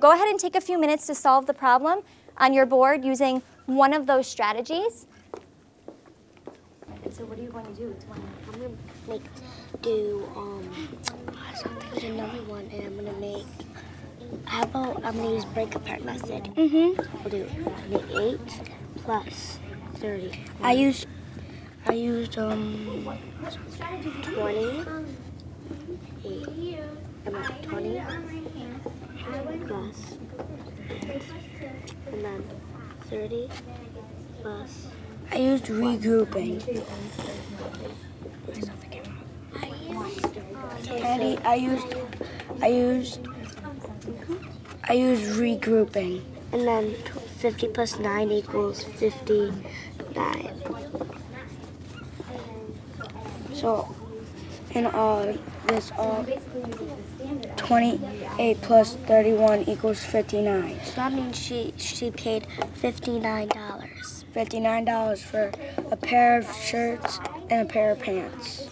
go ahead and take a few minutes to solve the problem on your board using one of those strategies. So what are you going to do? I'm gonna make do um there's another one and I'm gonna make how about I'm gonna use break apart method. Mm-hmm. We'll do make eight plus thirty. I used I used um twenty eight about twenty plus and then thirty plus I used regrouping. Candy, I used, I used, I used regrouping. And then 50 plus 9 equals 59. So, in all, this uh, all, 28 plus 31 equals 59. So that means she, she paid $59. $59 for a pair of shirts and a pair of pants.